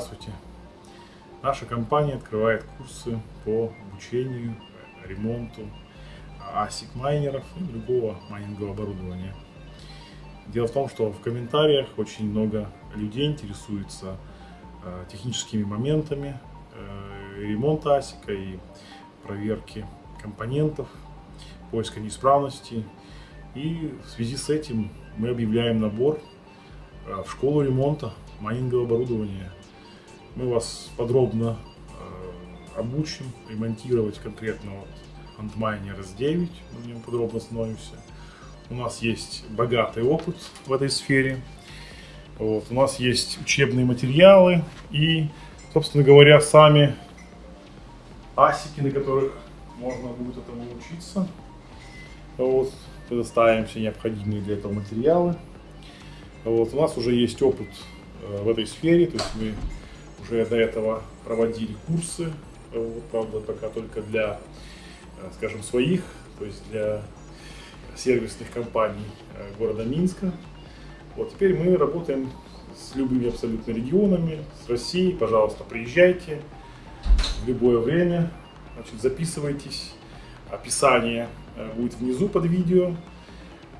Здравствуйте. Наша компания открывает курсы по обучению, ремонту ASIC майнеров и другого майнингового оборудования. Дело в том, что в комментариях очень много людей интересуются э, техническими моментами э, ремонта ASIC и проверки компонентов, поиска неисправностей. И в связи с этим мы объявляем набор э, в школу ремонта майнингового оборудования. Мы вас подробно э, обучим ремонтировать конкретно вот Antminer S9, мы в нем подробно остановимся. У нас есть богатый опыт в этой сфере. Вот, у нас есть учебные материалы и, собственно говоря, сами асики, на которых можно будет этому учиться. Вот, предоставим все необходимые для этого материалы. Вот, у нас уже есть опыт э, в этой сфере, то есть мы уже до этого проводили курсы, вот, правда, пока только для, э, скажем, своих, то есть для сервисных компаний э, города Минска. Вот теперь мы работаем с любыми абсолютно регионами, с Россией. Пожалуйста, приезжайте в любое время, значит, записывайтесь. Описание будет внизу под видео.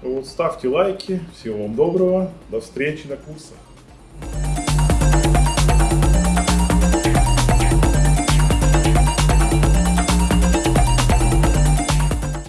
Вот, ставьте лайки. Всего вам доброго. До встречи на курсах.